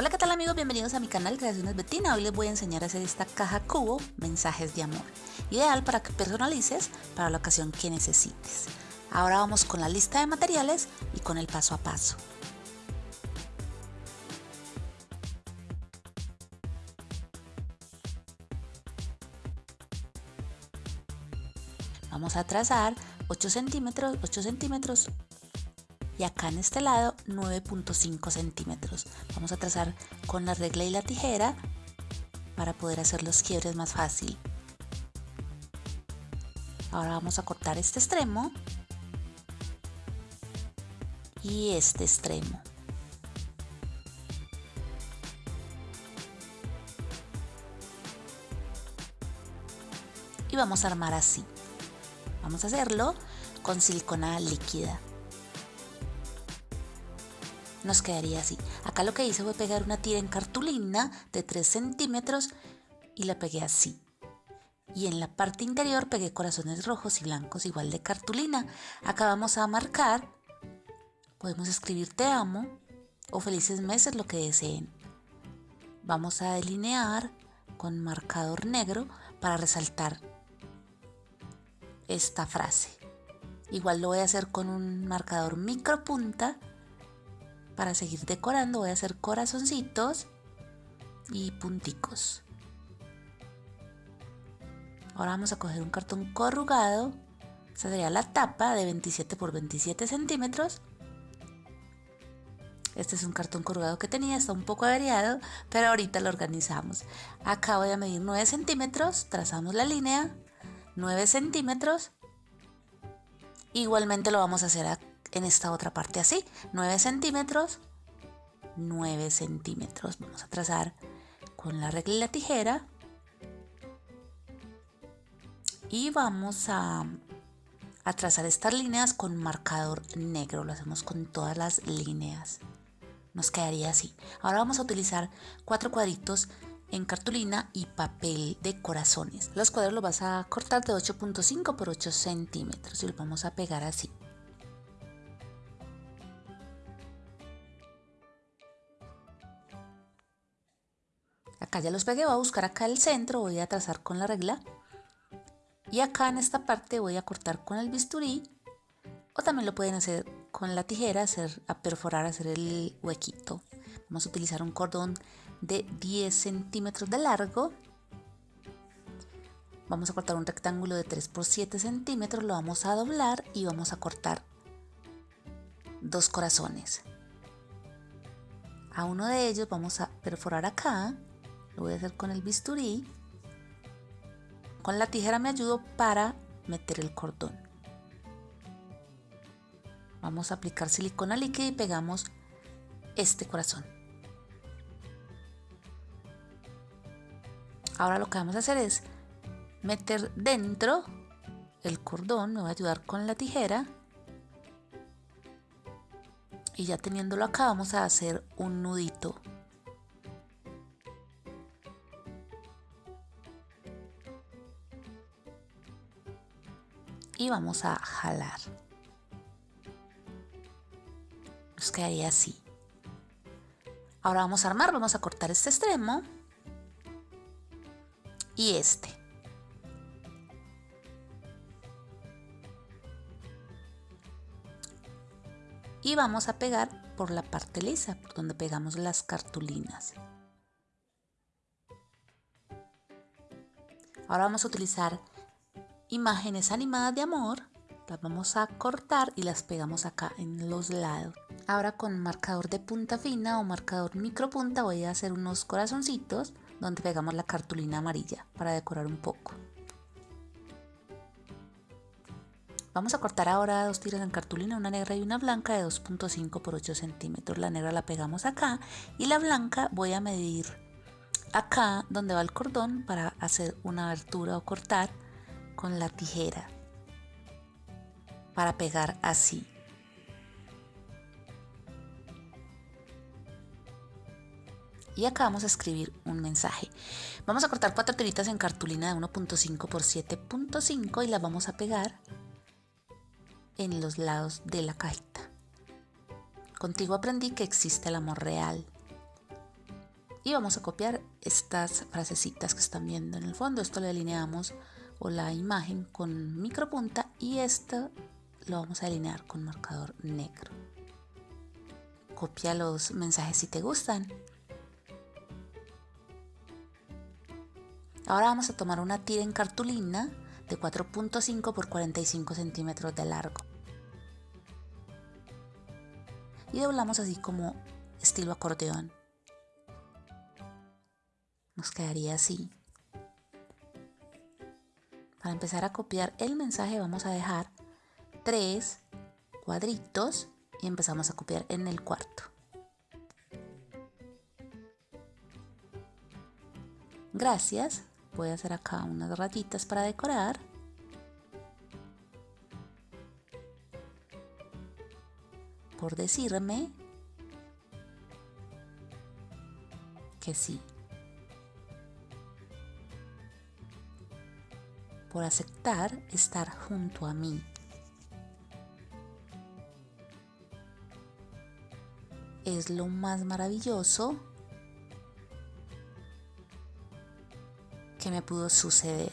Hola, ¿qué tal amigos? Bienvenidos a mi canal Creaciones Betina. Hoy les voy a enseñar a hacer esta caja cubo Mensajes de Amor. Ideal para que personalices para la ocasión que necesites. Ahora vamos con la lista de materiales y con el paso a paso. Vamos a trazar 8 centímetros, 8 centímetros y acá en este lado 9.5 centímetros. Vamos a trazar con la regla y la tijera para poder hacer los quiebres más fácil. Ahora vamos a cortar este extremo y este extremo. Y vamos a armar así. Vamos a hacerlo con silicona líquida nos quedaría así. Acá lo que hice fue pegar una tira en cartulina de 3 centímetros y la pegué así. Y en la parte interior pegué corazones rojos y blancos igual de cartulina. Acá vamos a marcar, podemos escribir te amo o felices meses lo que deseen. Vamos a delinear con marcador negro para resaltar esta frase. Igual lo voy a hacer con un marcador micro punta para seguir decorando voy a hacer corazoncitos y punticos. Ahora vamos a coger un cartón corrugado. Esta sería la tapa de 27 por 27 centímetros. Este es un cartón corrugado que tenía, está un poco averiado, pero ahorita lo organizamos. Acá voy a medir 9 centímetros, trazamos la línea, 9 centímetros. Igualmente lo vamos a hacer en esta otra parte así, 9 centímetros, 9 centímetros. Vamos a trazar con la regla y la tijera y vamos a, a trazar estas líneas con marcador negro. Lo hacemos con todas las líneas. Nos quedaría así. Ahora vamos a utilizar cuatro cuadritos en cartulina y papel de corazones. Los cuadros los vas a cortar de 8.5 por 8 centímetros y los vamos a pegar así. Acá ya los pegué, voy a buscar acá el centro, voy a trazar con la regla y acá en esta parte voy a cortar con el bisturí o también lo pueden hacer con la tijera, hacer, a perforar, hacer el huequito. Vamos a utilizar un cordón de 10 centímetros de largo. Vamos a cortar un rectángulo de 3 por 7 centímetros, lo vamos a doblar y vamos a cortar dos corazones. A uno de ellos vamos a perforar acá lo voy a hacer con el bisturí. Con la tijera me ayudo para meter el cordón. Vamos a aplicar silicona líquida y pegamos este corazón. Ahora lo que vamos a hacer es meter dentro el cordón, me voy a ayudar con la tijera. Y ya teniéndolo acá vamos a hacer un nudito vamos a jalar. Nos quedaría así. Ahora vamos a armar, vamos a cortar este extremo y este. Y vamos a pegar por la parte lisa, por donde pegamos las cartulinas. Ahora vamos a utilizar imágenes animadas de amor, las vamos a cortar y las pegamos acá en los lados. Ahora con marcador de punta fina o marcador micro punta voy a hacer unos corazoncitos donde pegamos la cartulina amarilla para decorar un poco. Vamos a cortar ahora dos tiras en cartulina, una negra y una blanca de 2.5 por 8 centímetros. La negra la pegamos acá y la blanca voy a medir acá donde va el cordón para hacer una abertura o cortar con la tijera para pegar así. Y acá vamos a escribir un mensaje. Vamos a cortar cuatro tiritas en cartulina de 1.5 por 7.5 y las vamos a pegar en los lados de la cajita. Contigo aprendí que existe el amor real. Y vamos a copiar estas frasecitas que están viendo en el fondo. Esto lo alineamos o la imagen con micropunta y esto lo vamos a alinear con marcador negro. Copia los mensajes si te gustan. Ahora vamos a tomar una tira en cartulina de 4.5 por 45 centímetros de largo. Y doblamos así como estilo acordeón. Nos quedaría así. Para empezar a copiar el mensaje vamos a dejar tres cuadritos y empezamos a copiar en el cuarto. Gracias. Voy a hacer acá unas rayitas para decorar. Por decirme que sí. Por aceptar estar junto a mí. Es lo más maravilloso que me pudo suceder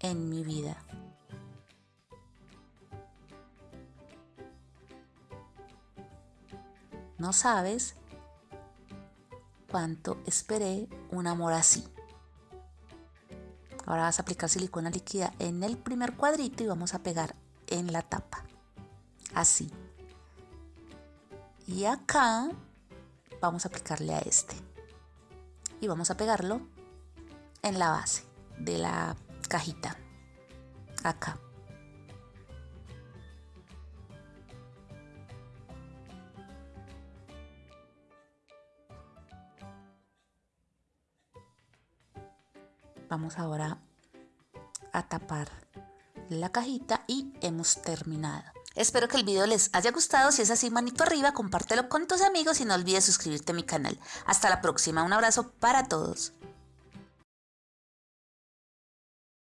en mi vida. No sabes cuánto esperé un amor así. Ahora vas a aplicar silicona líquida en el primer cuadrito y vamos a pegar en la tapa. Así. Y acá vamos a aplicarle a este y vamos a pegarlo en la base de la cajita acá vamos ahora a tapar la cajita y hemos terminado Espero que el video les haya gustado. Si es así, manito arriba, compártelo con tus amigos y no olvides suscribirte a mi canal. Hasta la próxima. Un abrazo para todos.